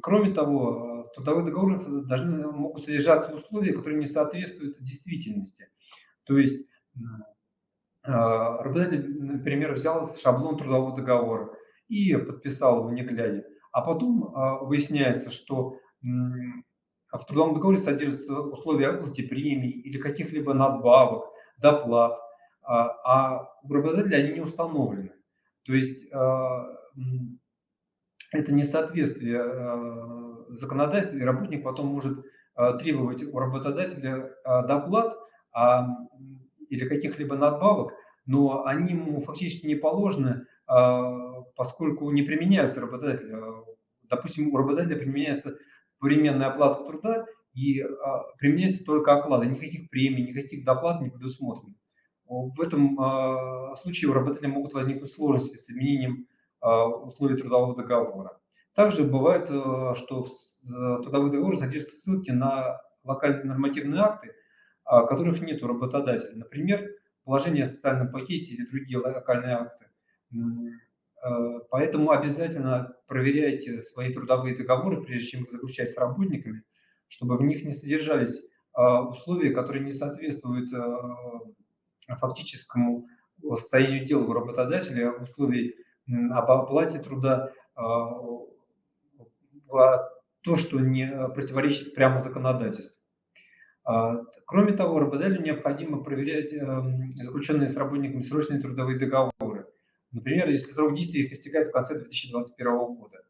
Кроме того, в трудовых договорах должны, могут содержаться условия, которые не соответствуют действительности. То есть а, работодатель, например, взял шаблон трудового договора и подписал его не глядя. А потом выясняется, что в трудовом договоре содержатся условия выплаты премий или каких-либо надбавок, доплат, а, а у работодателя они не установлены. То есть а, это несоответствие а, законодательству, и работник потом может требовать у работодателя доплат или каких-либо надбавок, но они ему фактически не положены, поскольку не применяются работодателя. Допустим, у работодателя применяется современная оплата труда и а, применяется только оклады, никаких премий, никаких доплат не предусмотрено. В этом а, случае у работодателя могут возникнуть сложности с изменением а, условий трудового договора. Также бывает, что в трудовых договорах содержатся ссылки на локальные нормативные акты, которых нет у работодателя. Например, положение о социальном пакете или другие локальные акты. Э, поэтому обязательно проверяйте свои трудовые договоры, прежде чем их заключать с работниками, чтобы в них не содержались э, условия, которые не соответствуют э, фактическому состоянию дела у работодателя, условий об оплате труда, то, что не противоречит прямо законодательству. Кроме того, работодателю необходимо проверять заключенные с работниками срочные трудовые договоры. Например, если срок действия их истекает в конце 2021 года.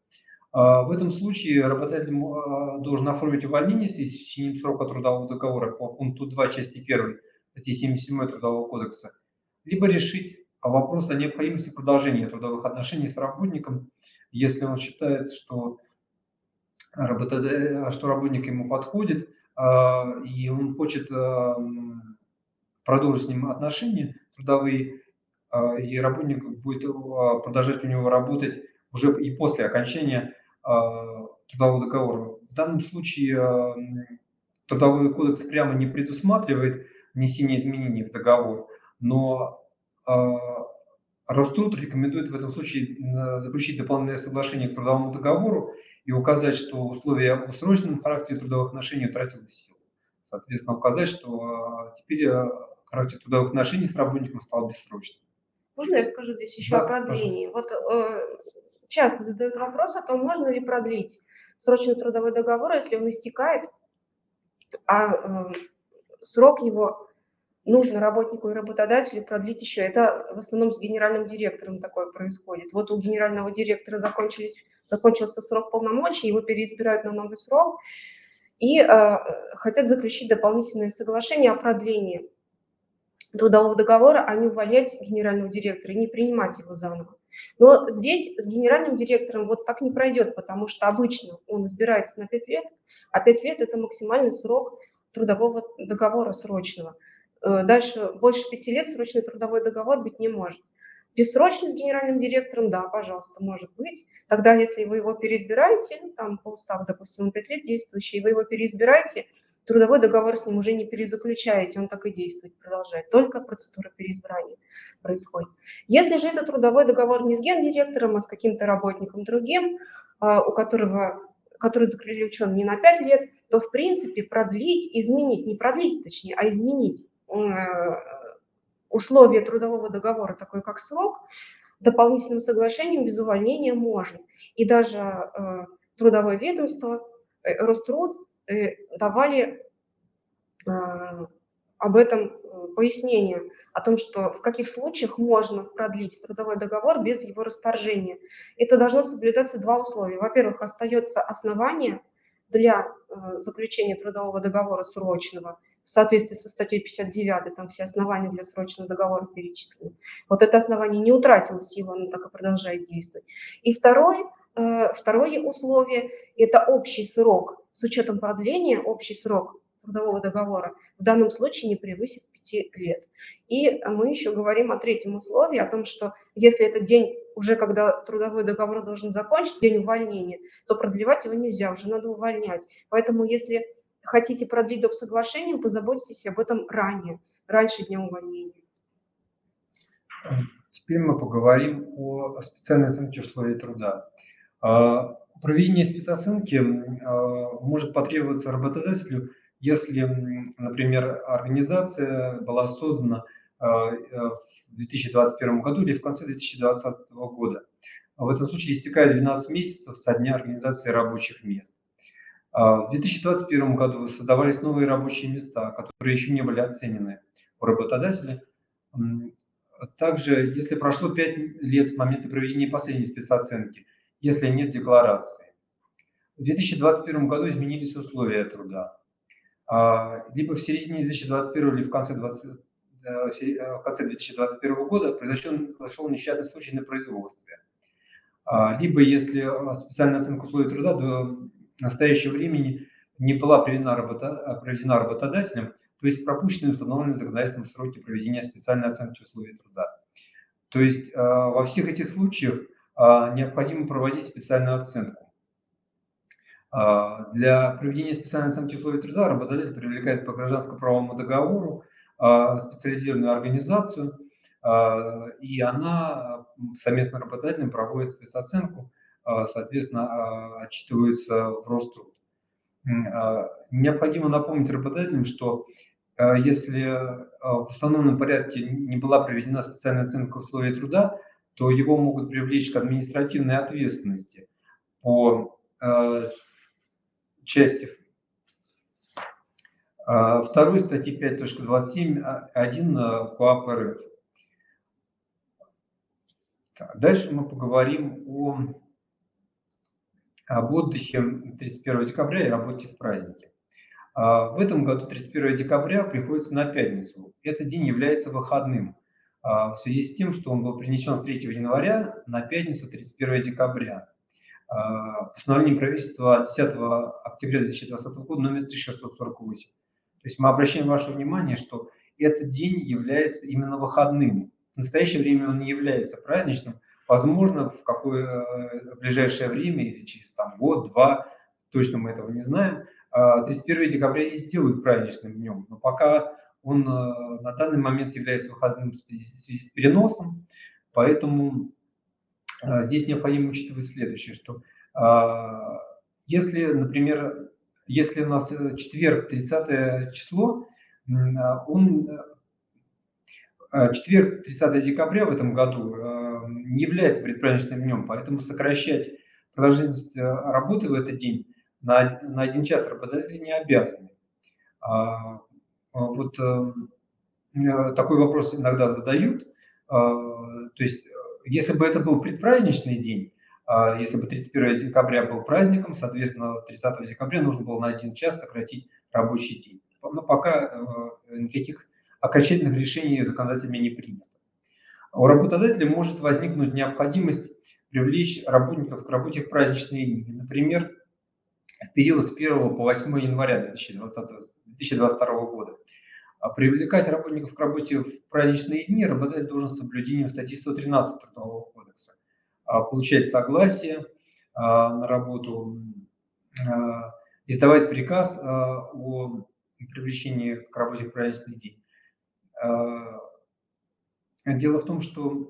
А, в этом случае работодатель а, должен оформить увольнение с истечением срока трудового договора по пункту 2 части 1 статьи 77 Трудового кодекса, либо решить вопрос о необходимости продолжения трудовых отношений с работником, если он считает, что, работодатель, что работник ему подходит, а, и он хочет продолжить с ним отношения трудовые, и работник будет а, продолжать у него работать уже и после окончания а, трудового договора. В данном случае Трудовой кодекс прямо не предусматривает внесение изменений в договор, но Роструд рекомендует в этом случае заключить дополнительное соглашение к трудовому договору и указать, что условия о срочном характере трудовых отношений утратило силу. Соответственно, указать, что теперь характер трудовых отношений с работником стал бессрочным. Можно я скажу здесь еще да, о продлении? Пожалуйста. Вот э, часто задают вопрос о том, можно ли продлить срочный трудовой договор, если он истекает, а э, срок его нужно работнику и работодателю продлить еще. Это в основном с генеральным директором такое происходит. Вот у генерального директора закончились, закончился срок полномочий, его переизбирают на новый срок и э, хотят заключить дополнительное соглашение о продлении трудового договора, а не увольнять генерального директора и не принимать его заново. Но здесь с генеральным директором вот так не пройдет, потому что обычно он избирается на 5 лет, а 5 лет – это максимальный срок трудового договора срочного. Э, дальше больше 5 лет срочный трудовой договор быть не может. Бессрочный с генеральным директором, да, пожалуйста, может быть. Тогда, если вы его переизбираете, там по уставу, допустим, 5 лет действующий, вы его переизбираете – трудовой договор с ним уже не перезаключаете, он так и действует, продолжает. Только процедура переизбрания происходит. Если же это трудовой договор не с гендиректором, а с каким-то работником другим, а, у которого, который заключен не на 5 лет, то в принципе продлить, изменить, не продлить точнее, а изменить э, условия трудового договора, такой как срок, дополнительным соглашением без увольнения можно. И даже э, трудовое ведомство, э, Роструд давали об этом пояснение, о том, что в каких случаях можно продлить трудовой договор без его расторжения. Это должно соблюдаться два условия. Во-первых, остается основание для заключения трудового договора срочного – в соответствии со статьей 59, там все основания для срочного договора перечислены. Вот это основание не утратило силу, оно так и продолжает действовать. И второй, э, второе условие – это общий срок, с учетом продления, общий срок трудового договора в данном случае не превысит 5 лет. И мы еще говорим о третьем условии, о том, что если этот день уже когда трудовой договор должен закончиться, день увольнения, то продлевать его нельзя, уже надо увольнять. Поэтому если хотите продлить доп. соглашением, позаботьтесь об этом ранее, раньше дня увольнения. Теперь мы поговорим о специальной оценке условий труда. Проведение спецоценки а, может потребоваться работодателю, если, например, организация была создана а, в 2021 году или в конце 2020 года. В этом случае истекает 12 месяцев со дня организации рабочих мест. А, в 2021 году создавались новые рабочие места, которые еще не были оценены у работодателя. Также, если прошло 5 лет с момента проведения последней спецоценки, если нет декларации. В 2021 году изменились условия труда. А, либо в середине 2021 или в конце, 20, э, э, в конце 2021 года произошел, несчастный случай на производстве. А, либо если специальная оценка условий труда до в настоящее времени не была проведена, работодателем, то есть пропущены установленные законодательством сроки проведения специальной оценки условий труда. То есть э, во всех этих случаях э, необходимо проводить специальную оценку. Э, для проведения специальной оценки условий труда работодатель привлекает по гражданско-правовому договору специализированную организацию, и она совместно с работодателем проводит спецоценку а, соответственно, а, отчитываются в Роструд. А, необходимо напомнить работодателям, что если в установленном порядке не была проведена специальная оценка условий труда, то его могут привлечь к административной ответственности по части 2 статьи 5.27.1 КоАП РФ. Дальше мы поговорим о об отдыхе 31 декабря и работе в празднике. А, в этом году 31 декабря приходится на пятницу. Этот день является выходным а, в связи с тем, что он был принесен с 3 января на пятницу 31 декабря. А, постановление правительства 10 октября 2020 года номер 1648. То есть мы обращаем ваше внимание, что этот день является именно выходным. В настоящее время он не является праздничным, Возможно, в какое э, ближайшее время или через там, год-два, точно мы этого не знаем, 31 а, декабря и сделают праздничным днем. Но пока он э, на данный момент является выходным в связи с переносом, поэтому э, здесь необходимо учитывать следующее, что а, если, например, если у нас четверг, 30 число, он четверг, 30 декабря в этом году не является предпраздничным днем, поэтому сокращать продолжительность э, работы в этот день на, на один час работодатели не обязаны. А, вот э, э, такой вопрос иногда задают. А, то есть, если бы это был предпраздничный день, а, если бы 31 декабря был праздником, соответственно, 30 декабря нужно было на один час сократить рабочий день. Но пока никаких окончательных решений законодателями не принято. У работодателя может возникнуть необходимость привлечь работников к работе в праздничные дни. Например, в период с 1 по 8 января 2020, 2022 года. А привлекать работников к работе в праздничные дни работодатель должен с соблюдением статьи 113 Трудового кодекса. А получать согласие а, на работу, издавать приказ о привлечении к работе в праздничный день Дело в том, что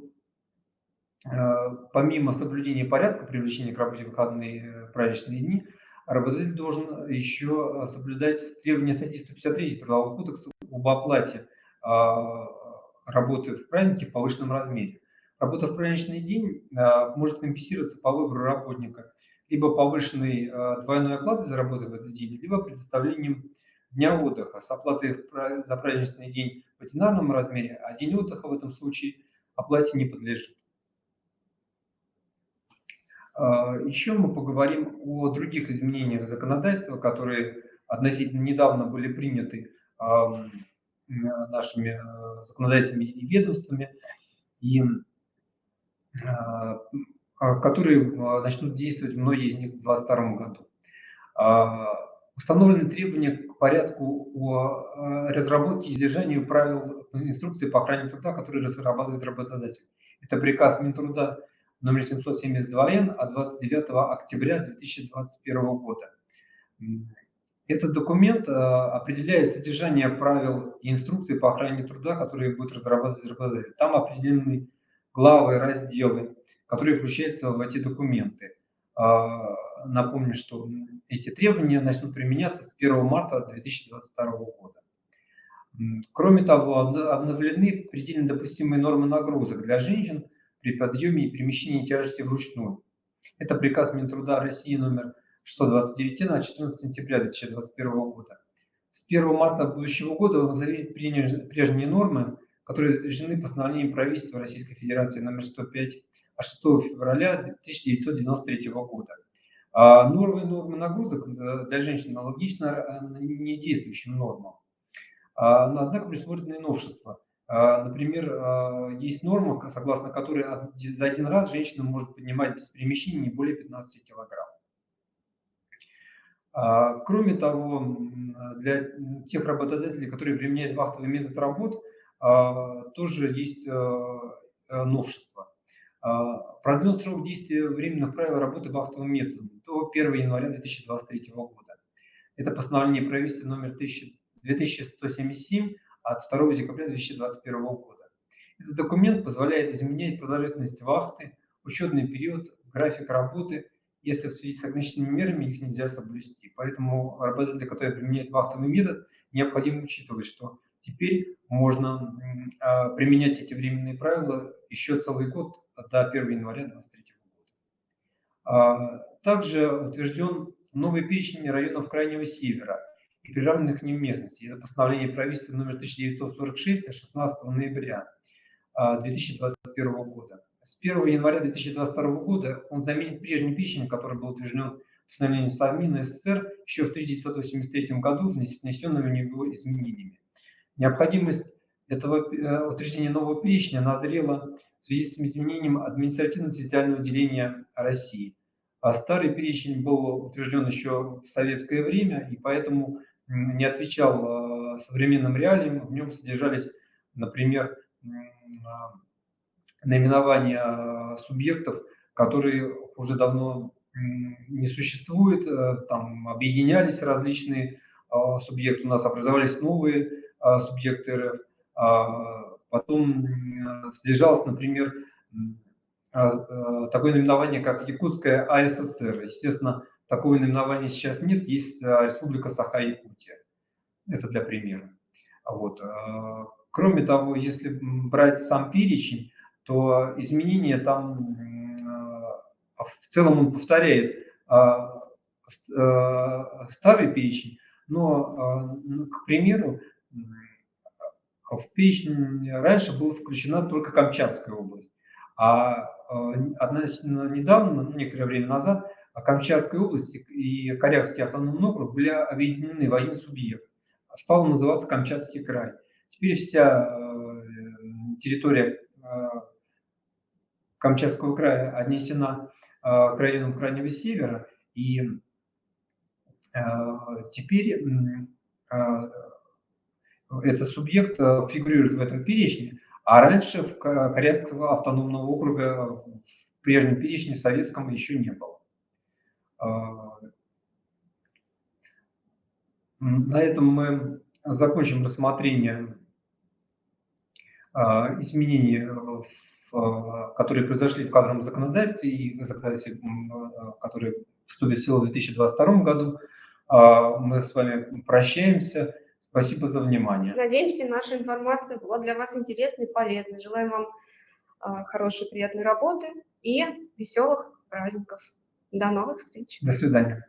помимо соблюдения порядка привлечения к работе в выходные э, праздничные дни, работодатель должен еще соблюдать требования статьи 153 Трудового кодекса об оплате а, работы в празднике в повышенном размере. Работа в праздничный день а, может компенсироваться по выбору работника либо повышенной двойной оплатой за работу в этот день, либо предоставлением дня отдыха с оплатой за праздничный день в одинарном размере, а день отдыха в этом случае оплате не подлежит. А, Еще мы поговорим о других изменениях законодательства, которые относительно недавно были приняты нашими э, законодательными ведомствами, и а, а, которые начнут действовать, многие из них в 2022 году. Установлены требования к порядку о разработке и содержанию правил инструкции по охране труда, которые разрабатывает работодатель. Это приказ Минтруда номер 772Н от 29 октября 2021 года. Этот документ определяет содержание правил и инструкций по охране труда, которые будет разрабатывать работодатель. Там определены главы, разделы, которые включаются в эти документы. Напомню, что эти требования начнут применяться с 1 марта 2022 года. Кроме того, обновлены предельно допустимые нормы нагрузок для женщин при подъеме и перемещении тяжести вручную. Это приказ Минтруда России номер 129 на 14 сентября 2021 года. С 1 марта будущего года он заменит прежние нормы, которые утверждены постановлением правительства Российской Федерации номер 105 от 6 февраля 1993 года. А нормы нормы нагрузок для женщин аналогично э, недействующим нормам. А, однако предусмотрены новшества. А, например, а, есть норма, согласно которой за один раз женщина может поднимать без перемещения не более 15 килограмм. Кроме того, для тех работодателей, которые применяют вахтовый метод работ, тоже есть новшество. Продлен срок действия временных правил работы вахтовым методом до 1 января 2023 года. Это постановление правительства номер 2177 от 2 декабря 2021 года. Этот документ позволяет изменять продолжительность вахты, учетный период, график работы, если в связи с ограниченными мерами их нельзя соблюсти. Поэтому работодатели, которые применяют вахтовый метод, необходимо учитывать, что теперь можно а, применять эти временные правила еще целый год до 1 января 2023 года. А, также утвержден новый перечень районов Крайнего Севера и приравненных к ним местностей. Это постановление правительства номер 1946 от 16 ноября 2021 а, года. С 1 января 2022 года он заменит прежний перечень, который был утвержден постановлением Совмина СССР еще в 1983 году внесенными в него изменениями. Необходимость этого э, утверждения нового перечня назрела в связи с изменением административно-территориального деления России. А старый перечень был утвержден еще в советское время, и поэтому не отвечал э, современным реалиям. В нем содержались, например, а, наименования э, субъектов, которые уже давно не существуют, там объединялись различные субъекты, у нас образовались новые а, субъекты РФ. А, потом содержалось, например, а, такое наименование, как Якутская АССР. Естественно, такого наименования сейчас нет, есть Республика Саха-Якутия. Это для примера. Вот. Кроме того, если брать сам перечень, то изменения там в целом он повторяет старый перечень, но, к примеру, в перечень раньше была включена только Камчатская область. А э, относительно недавно, ну, некоторое время назад, Камчатская область и Корякский автономный округ были объединены в один субъект. Стал называться Камчатский край. Теперь вся э, территория э, Камчатского края отнесена к районам Крайнего Севера, и теперь этот субъект э, фигурирует в этом перечне, а раньше в Корейского автономного округа в прежнем перечне в советском еще не было. А, на этом мы закончим рассмотрение а, изменений, которые произошли в кадровом законодательстве и законодательстве, которые вступят в силу в 2022 году. А, мы с вами прощаемся. Спасибо за внимание. Надеемся, наша информация была для вас интересной и полезной. Желаем вам а, хорошей, приятной работы и веселых праздников. До новых встреч. До свидания.